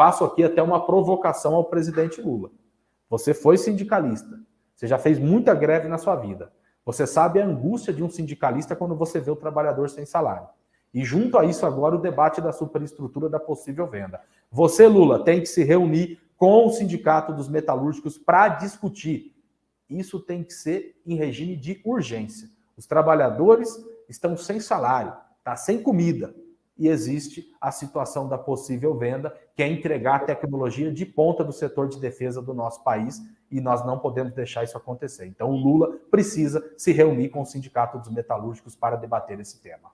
faço aqui até uma provocação ao presidente Lula. Você foi sindicalista, você já fez muita greve na sua vida. Você sabe a angústia de um sindicalista quando você vê o trabalhador sem salário. E junto a isso agora o debate da superestrutura da possível venda. Você, Lula, tem que se reunir com o sindicato dos metalúrgicos para discutir. Isso tem que ser em regime de urgência. Os trabalhadores estão sem salário, tá sem comida, e existe a situação da possível venda, que é entregar tecnologia de ponta do setor de defesa do nosso país, e nós não podemos deixar isso acontecer. Então o Lula precisa se reunir com o Sindicato dos Metalúrgicos para debater esse tema.